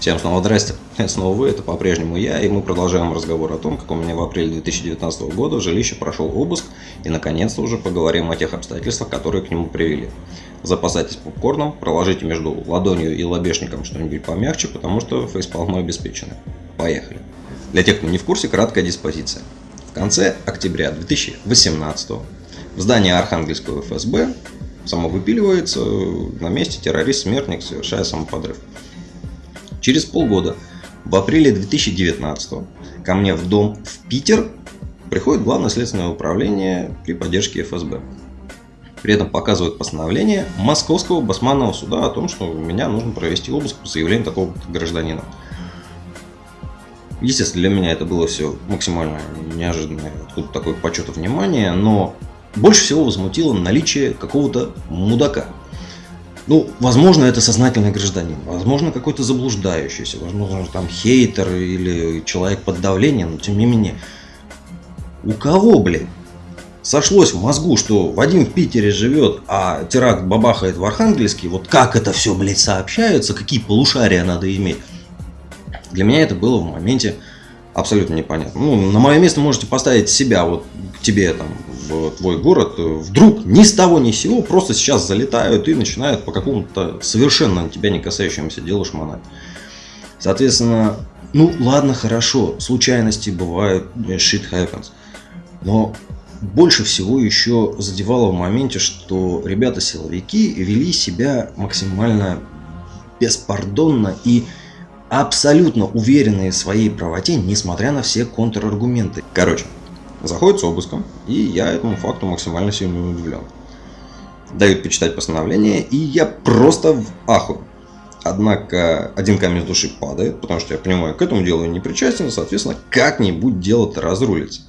Всем снова здрасте, снова вы, это по-прежнему я, и мы продолжаем разговор о том, как у меня в апреле 2019 года в жилище прошел обыск, и наконец-то уже поговорим о тех обстоятельствах, которые к нему привели. Запасайтесь попкорном, проложите между ладонью и лобешником что-нибудь помягче, потому что фейспалмы обеспечены. Поехали. Для тех, кто не в курсе, краткая диспозиция. В конце октября 2018 в здании Архангельского ФСБ самовыпиливается на месте террорист-смертник, совершая самоподрыв. Через полгода, в апреле 2019 ко мне в дом в Питер приходит Главное следственное управление при поддержке ФСБ. При этом показывают постановление Московского басманного суда о том, что меня нужно провести обыск по заявлению такого гражданина. Естественно, для меня это было все максимально неожиданно, откуда такой почет и внимание, но больше всего возмутило наличие какого-то мудака – ну, возможно, это сознательный гражданин, возможно, какой-то заблуждающийся, возможно, там хейтер или человек под давлением, но тем не менее. У кого, блин, сошлось в мозгу, что Вадим в Питере живет, а теракт бабахает в Архангельске, вот как это все, блядь, сообщаются, какие полушария надо иметь. Для меня это было в моменте абсолютно непонятно. Ну, на мое место можете поставить себя, вот к тебе там твой город, вдруг ни с того ни с сего просто сейчас залетают и начинают по какому-то совершенно тебя не касающемуся делу шмонать. Соответственно, ну ладно, хорошо, случайности бывают, shit happens. Но больше всего еще задевало в моменте, что ребята-силовики вели себя максимально беспардонно и абсолютно уверенные в своей правоте, несмотря на все контраргументы. Короче, заходит с обыском, и я этому факту максимально сильно удивлен. Дают почитать постановление, и я просто в аху. Однако один камень с души падает, потому что я понимаю, к этому делу не причастен, соответственно, как-нибудь дело-то разрулится.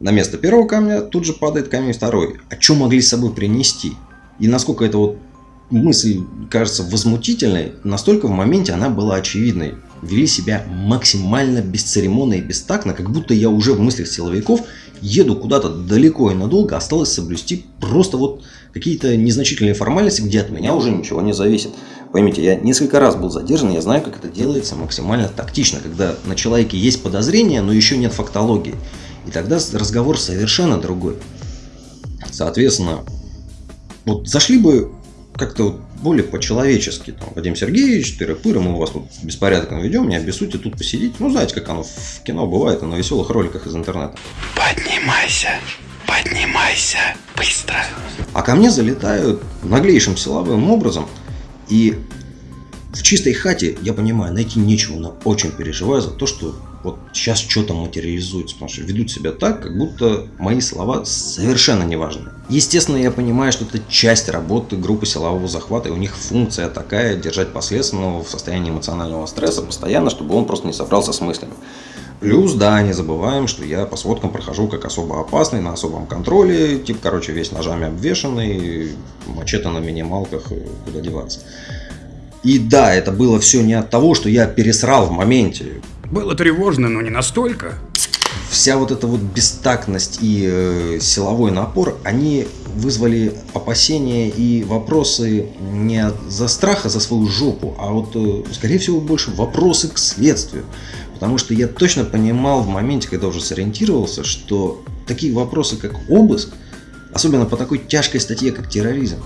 На место первого камня тут же падает камень второй. А что могли с собой принести? И насколько это вот мысль кажется возмутительной, настолько в моменте она была очевидной. Вели себя максимально бесцеремонно и бестактно, как будто я уже в мыслях силовиков еду куда-то далеко и надолго, осталось соблюсти просто вот какие-то незначительные формальности, где от меня уже ничего не зависит. Поймите, я несколько раз был задержан, я знаю, как это делается максимально тактично, когда на человеке есть подозрение, но еще нет фактологии. И тогда разговор совершенно другой. Соответственно, вот зашли бы как-то более по-человечески. Там, Вадим Сергеевич, тыры-пыры, мы у вас тут беспорядок ведем, не обессудьте тут посидеть. Ну, знаете, как оно в кино бывает, на веселых роликах из интернета. Поднимайся, поднимайся, быстро. А ко мне залетают наглейшим силовым образом, и в чистой хате, я понимаю, найти нечего, но очень переживаю за то, что вот сейчас что-то материализуется, потому что ведут себя так, как будто мои слова совершенно не важны. Естественно, я понимаю, что это часть работы группы силового захвата, и у них функция такая, держать последственного в состоянии эмоционального стресса постоянно, чтобы он просто не собрался с мыслями. Плюс, да, не забываем, что я по сводкам прохожу как особо опасный, на особом контроле, тип, короче, весь ножами обвешанный, мачете на минималках, куда деваться. И да, это было все не от того, что я пересрал в моменте. Было тревожно, но не настолько. Вся вот эта вот бестактность и э, силовой напор, они вызвали опасения и вопросы не за страха за свою жопу, а вот, э, скорее всего, больше вопросы к следствию. Потому что я точно понимал в моменте, когда уже сориентировался, что такие вопросы, как обыск, особенно по такой тяжкой статье, как терроризм,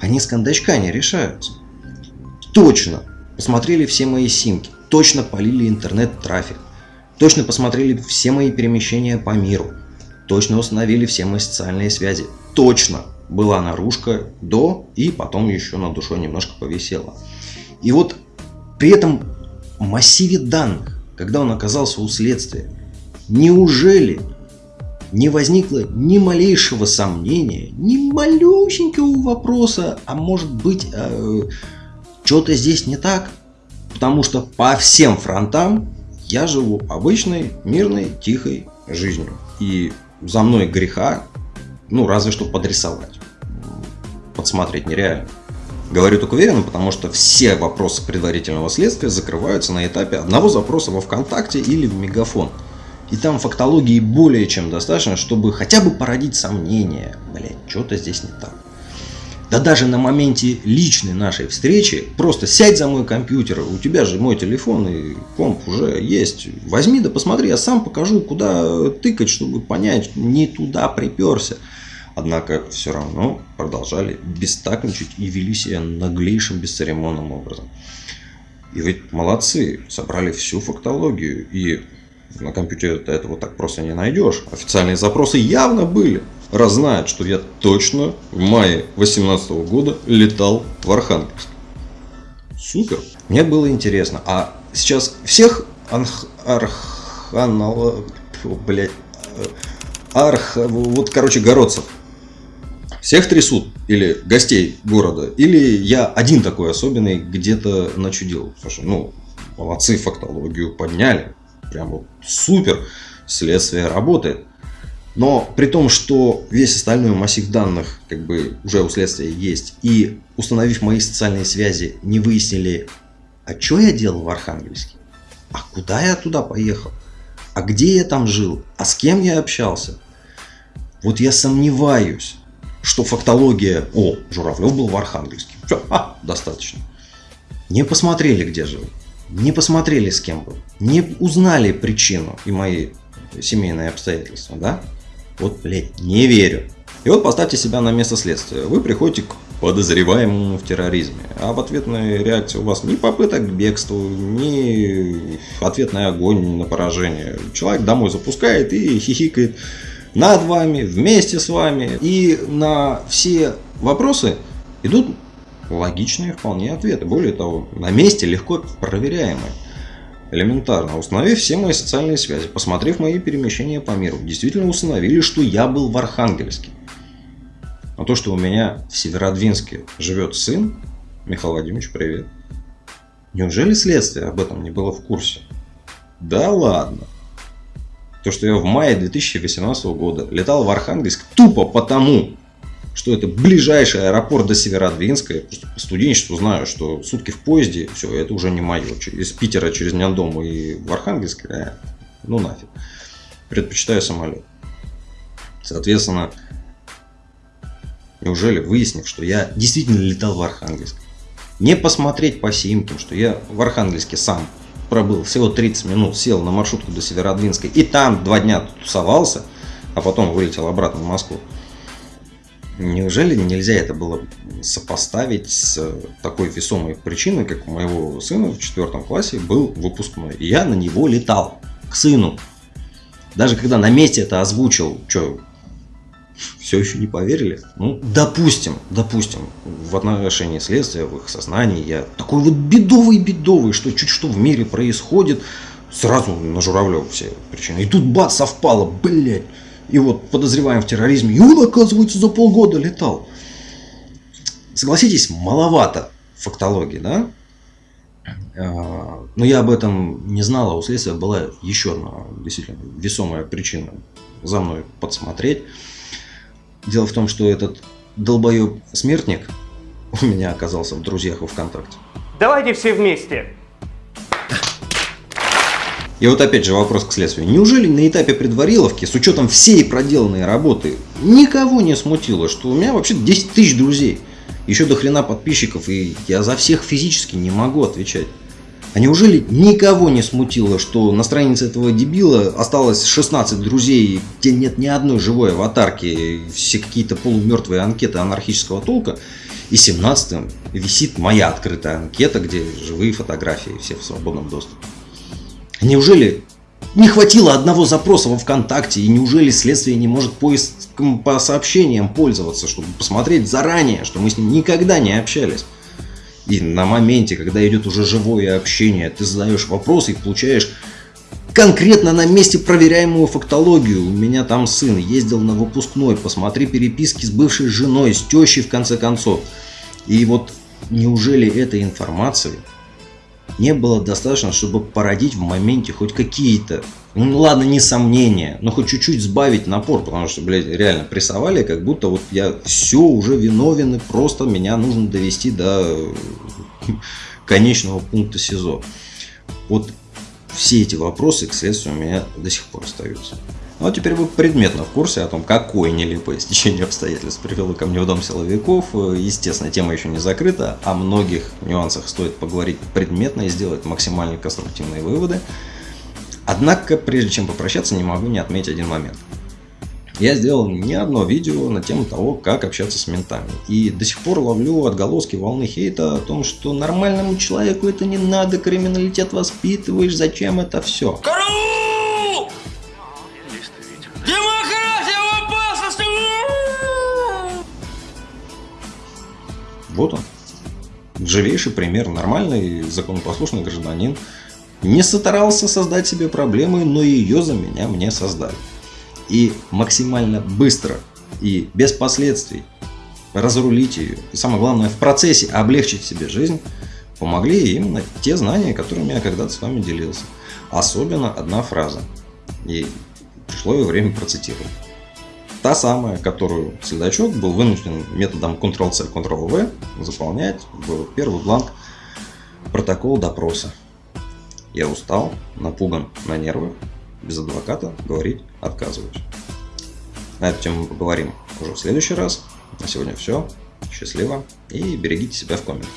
они с кондачка не решаются точно посмотрели все мои симки, точно полили интернет-трафик, точно посмотрели все мои перемещения по миру, точно установили все мои социальные связи, точно была наружка до и потом еще над душой немножко повисела. И вот при этом массиве данных, когда он оказался у следствия, неужели не возникло ни малейшего сомнения, ни малюсенького вопроса, а может быть, э, что-то здесь не так, потому что по всем фронтам я живу обычной, мирной, тихой жизнью. И за мной греха, ну, разве что подрисовать. Подсмотреть нереально. Говорю так уверенно, потому что все вопросы предварительного следствия закрываются на этапе одного запроса во ВКонтакте или в Мегафон. И там фактологии более чем достаточно, чтобы хотя бы породить сомнения. Блять, что-то здесь не так. Да даже на моменте личной нашей встречи, просто сядь за мой компьютер, у тебя же мой телефон и комп уже есть. Возьми да посмотри, я сам покажу, куда тыкать, чтобы понять, не туда приперся. Однако все равно продолжали бестактничать и вели себя наглейшим бесцеремонным образом. И ведь молодцы, собрали всю фактологию. И на компьютере ты этого так просто не найдешь. Официальные запросы явно были. Раз знают, что я точно в мае 2018 года летал в Архангельск. Супер. Мне было интересно. А сейчас всех анх... арханал... Блять. Арх... Вот, короче, городцев всех трясут, или гостей города, или я один такой особенный где-то начудил. Слушай, ну, молодцы, фактологию подняли, прям вот супер, следствие работает. Но при том, что весь остальной массив данных как бы уже у следствия есть, и установив мои социальные связи, не выяснили, а что я делал в Архангельске, а куда я туда поехал, а где я там жил, а с кем я общался. Вот я сомневаюсь, что фактология... О, Журавлев был в Архангельске. Все, а, достаточно. Не посмотрели, где жил. Не посмотрели, с кем был. Не узнали причину и мои семейные обстоятельства, да? Вот, блядь, не верю. И вот поставьте себя на место следствия. Вы приходите к подозреваемому в терроризме. А в ответной реакции у вас ни попыток к бегству, ни ответный огонь на поражение. Человек домой запускает и хихикает над вами, вместе с вами. И на все вопросы идут логичные вполне ответы. Более того, на месте легко проверяемые. Элементарно. Установив все мои социальные связи, посмотрев мои перемещения по миру, действительно установили, что я был в Архангельске. А то, что у меня в Северодвинске живет сын, Михаил Владимирович, привет. Неужели следствие об этом не было в курсе? Да ладно. То, что я в мае 2018 года летал в Архангельск тупо потому, что это ближайший аэропорт до Северодвинска. Я просто по студенчеству знаю, что сутки в поезде, все, это уже не мое. Из Питера через Няндому и в Архангельск, э, ну нафиг. Предпочитаю самолет. Соответственно, неужели выяснив, что я действительно летал в Архангельск, не посмотреть по симкам, что я в Архангельске сам пробыл всего 30 минут, сел на маршрутку до Северодвинска и там два дня тусовался, а потом вылетел обратно в Москву. Неужели нельзя это было сопоставить с такой весомой причиной, как у моего сына в четвертом классе был выпускной. И я на него летал, к сыну. Даже когда на месте это озвучил, что, все еще не поверили? Ну, допустим, допустим, в отношении следствия, в их сознании я такой вот бедовый-бедовый, что чуть что в мире происходит, сразу на Журавлев все причины. И тут бац, совпало, блядь. И вот подозреваем в терроризме, и он, оказывается, за полгода летал. Согласитесь, маловато фактологии, да? А, но я об этом не знал, а у следствия была еще одна действительно весомая причина за мной подсмотреть. Дело в том, что этот долбоеб смертник у меня оказался в друзьях во ВКонтакте. Давайте все вместе. И вот опять же вопрос к следствию. Неужели на этапе предвариловки, с учетом всей проделанной работы, никого не смутило, что у меня вообще 10 тысяч друзей, еще до хрена подписчиков, и я за всех физически не могу отвечать? А неужели никого не смутило, что на странице этого дебила осталось 16 друзей, где нет ни одной живой аватарки, все какие-то полумертвые анкеты анархического толка, и 17 висит моя открытая анкета, где живые фотографии, все в свободном доступе. Неужели не хватило одного запроса во ВКонтакте, и неужели следствие не может поиском по сообщениям пользоваться, чтобы посмотреть заранее, что мы с ним никогда не общались? И на моменте, когда идет уже живое общение, ты задаешь вопросы и получаешь конкретно на месте проверяемую фактологию. У меня там сын ездил на выпускной, посмотри переписки с бывшей женой, с тещей в конце концов. И вот неужели этой информации не было достаточно, чтобы породить в моменте хоть какие-то, ну ладно, не сомнения, но хоть чуть-чуть сбавить напор, потому что, блядь, реально прессовали, как будто вот я все уже виновен, и просто меня нужно довести до конечного пункта СИЗО. Вот все эти вопросы к следствию у меня до сих пор остаются. Ну а теперь вы предметно в курсе о том, какое нелепое стечение обстоятельств привело ко мне в дом силовиков. Естественно, тема еще не закрыта, о многих нюансах стоит поговорить предметно и сделать максимально конструктивные выводы. Однако, прежде чем попрощаться, не могу не отметить один момент. Я сделал не одно видео на тему того, как общаться с ментами. И до сих пор ловлю отголоски волны хейта о том, что нормальному человеку это не надо, криминалитет воспитываешь, зачем это все. Караул! Вот он. Живейший пример. Нормальный, законопослушный гражданин. Не старался создать себе проблемы, но ее за меня мне создали и максимально быстро и без последствий разрулить ее. И самое главное, в процессе облегчить себе жизнь, помогли именно те знания, которыми я когда-то с вами делился. Особенно одна фраза. И пришло ее время процитировать. Та самая, которую следачок был вынужден методом Ctrl-C, Ctrl-V заполнять в первый бланк протокол допроса. Я устал, напуган на нервах, без адвоката говорить отказываюсь. На эту тему мы поговорим уже в следующий раз. На сегодня все. Счастливо и берегите себя в комментах.